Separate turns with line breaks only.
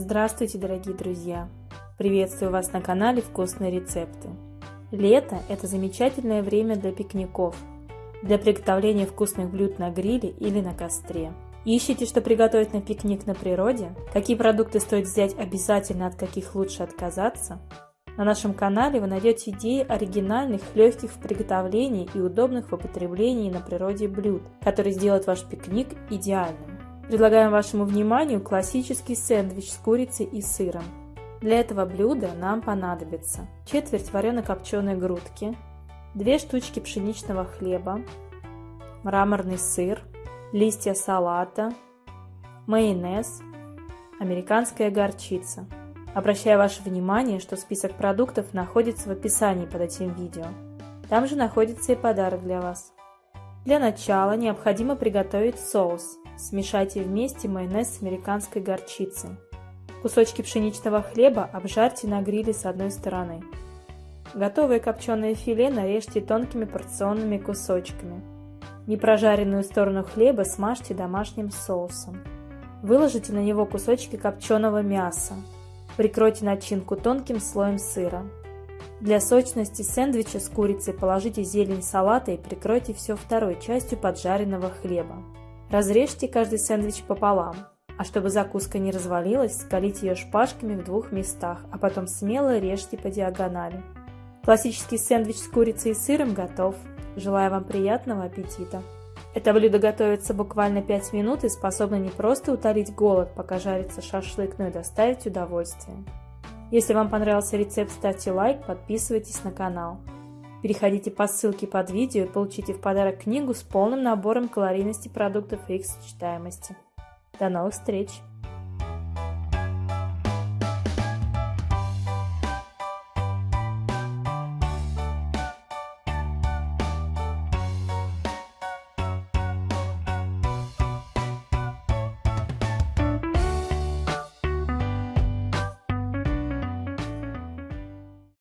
Здравствуйте, дорогие друзья! Приветствую вас на канале Вкусные рецепты. Лето – это замечательное время для пикников, для приготовления вкусных блюд на гриле или на костре. Ищите, что приготовить на пикник на природе? Какие продукты стоит взять обязательно, от каких лучше отказаться? На нашем канале вы найдете идеи оригинальных, легких в приготовлении и удобных в употреблении на природе блюд, которые сделают ваш пикник идеальным. Предлагаем вашему вниманию классический сэндвич с курицей и сыром. Для этого блюда нам понадобится четверть варено-копченой грудки, 2 штучки пшеничного хлеба, мраморный сыр, листья салата, майонез, американская горчица. Обращаю ваше внимание, что список продуктов находится в описании под этим видео. Там же находится и подарок для вас. Для начала необходимо приготовить соус. Смешайте вместе майонез с американской горчицей. Кусочки пшеничного хлеба обжарьте на гриле с одной стороны. Готовое копченое филе нарежьте тонкими порционными кусочками. Непрожаренную сторону хлеба смажьте домашним соусом. Выложите на него кусочки копченого мяса. Прикройте начинку тонким слоем сыра. Для сочности сэндвича с курицей положите зелень салата и прикройте все второй частью поджаренного хлеба. Разрежьте каждый сэндвич пополам, а чтобы закуска не развалилась, скалите ее шпажками в двух местах, а потом смело режьте по диагонали. Классический сэндвич с курицей и сыром готов. Желаю вам приятного аппетита! Это блюдо готовится буквально 5 минут и способно не просто утолить голод, пока жарится шашлык, но и доставить удовольствие. Если вам понравился рецепт, ставьте лайк, подписывайтесь на канал. Переходите по ссылке под видео и получите в подарок книгу с полным набором калорийности продуктов и их сочетаемости. До новых встреч!